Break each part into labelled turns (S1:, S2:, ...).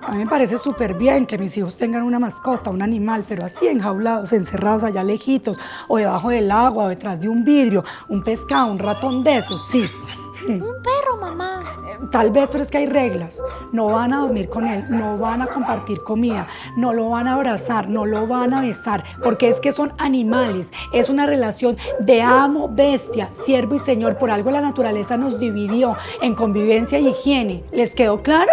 S1: A mí me parece súper bien que mis hijos tengan una mascota, un animal, pero así enjaulados, encerrados allá lejitos, o debajo del agua, o detrás de un vidrio, un pescado, un ratón de esos, sí.
S2: Un perro, mamá.
S1: Tal vez, pero es que hay reglas. No van a dormir con él, no van a compartir comida, no lo van a abrazar, no lo van a besar, porque es que son animales. Es una relación de amo, bestia, siervo y señor. Por algo la naturaleza nos dividió en convivencia y higiene. ¿Les quedó claro?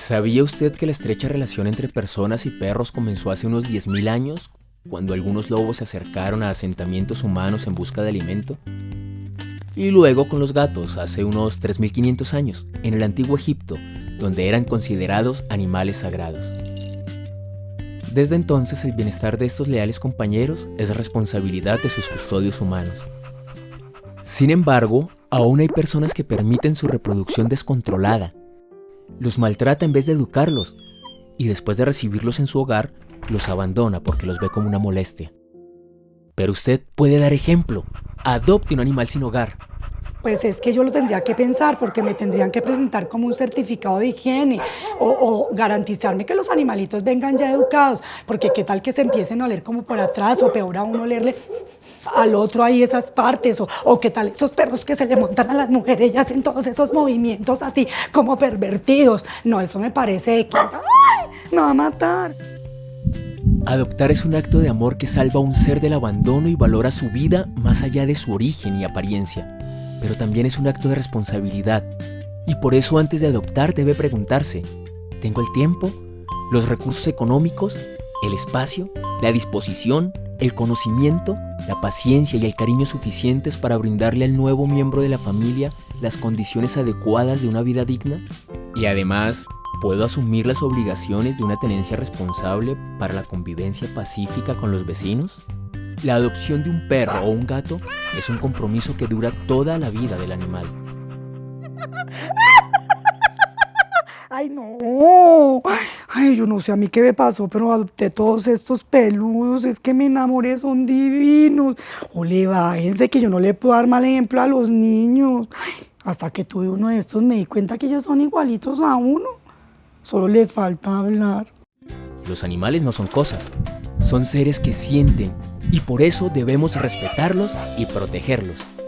S3: ¿Sabía usted que la estrecha relación entre personas y perros comenzó hace unos 10.000 años, cuando algunos lobos se acercaron a asentamientos humanos en busca de alimento? Y luego con los gatos, hace unos 3.500 años, en el antiguo Egipto, donde eran considerados animales sagrados. Desde entonces el bienestar de estos leales compañeros es responsabilidad de sus custodios humanos. Sin embargo, aún hay personas que permiten su reproducción descontrolada los maltrata en vez de educarlos y después de recibirlos en su hogar, los abandona porque los ve como una molestia. Pero usted puede dar ejemplo. Adopte un animal sin hogar.
S1: Pues es que yo lo tendría que pensar porque me tendrían que presentar como un certificado de higiene o, garantizarme que los animalitos vengan ya educados, porque qué tal que se empiecen a oler como por atrás o peor aún olerle al otro ahí esas partes o, o qué tal esos perros que se le montan a las mujeres y hacen todos esos movimientos así como pervertidos. No, eso me parece que... ¡Ay! Me va a matar.
S3: Adoptar es un acto de amor que salva a un ser del abandono y valora su vida más allá de su origen y apariencia pero también es un acto de responsabilidad. Y por eso antes de adoptar debe preguntarse, ¿tengo el tiempo, los recursos económicos, el espacio, la disposición, el conocimiento, la paciencia y el cariño suficientes para brindarle al nuevo miembro de la familia las condiciones adecuadas de una vida digna? Y además, ¿puedo asumir las obligaciones de una tenencia responsable para la convivencia pacífica con los vecinos? La adopción de un perro o un gato es un compromiso que dura toda la vida del animal.
S1: Ay, no. Ay, yo no sé a mí qué me pasó, pero adopté todos estos peludos. Es que me enamoré, son divinos. Ole, bájense que yo no le puedo dar mal ejemplo a los niños. hasta que tuve uno de estos me di cuenta que ellos son igualitos a uno. Solo le falta hablar.
S3: Los animales no son cosas, son seres que sienten y por eso debemos respetarlos y protegerlos.